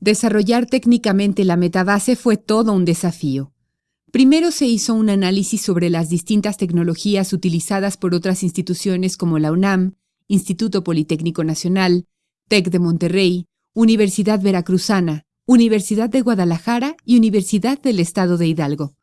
Desarrollar técnicamente la metabase fue todo un desafío. Primero se hizo un análisis sobre las distintas tecnologías utilizadas por otras instituciones como la UNAM, Instituto Politécnico Nacional, TEC de Monterrey, Universidad Veracruzana, Universidad de Guadalajara y Universidad del Estado de Hidalgo.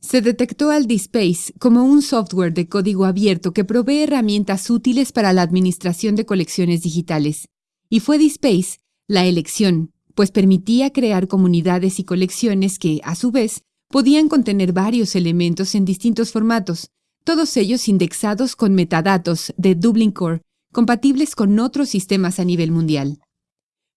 Se detectó al DSpace como un software de código abierto que provee herramientas útiles para la administración de colecciones digitales, y fue DSpace la elección pues permitía crear comunidades y colecciones que, a su vez, podían contener varios elementos en distintos formatos, todos ellos indexados con metadatos de Dublin Core, compatibles con otros sistemas a nivel mundial.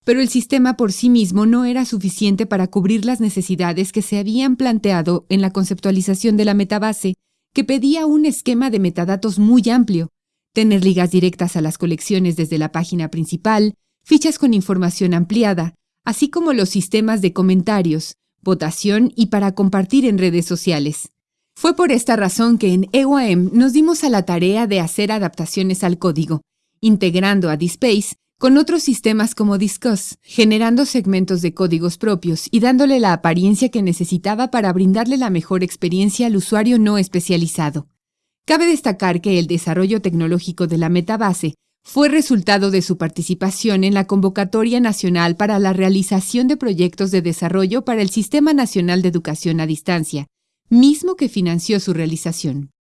Pero el sistema por sí mismo no era suficiente para cubrir las necesidades que se habían planteado en la conceptualización de la metabase, que pedía un esquema de metadatos muy amplio, tener ligas directas a las colecciones desde la página principal, fichas con información ampliada, así como los sistemas de comentarios, votación y para compartir en redes sociales. Fue por esta razón que en EOAM nos dimos a la tarea de hacer adaptaciones al código, integrando a DSpace con otros sistemas como Discuss, generando segmentos de códigos propios y dándole la apariencia que necesitaba para brindarle la mejor experiencia al usuario no especializado. Cabe destacar que el desarrollo tecnológico de la metabase fue resultado de su participación en la Convocatoria Nacional para la realización de proyectos de desarrollo para el Sistema Nacional de Educación a Distancia, mismo que financió su realización.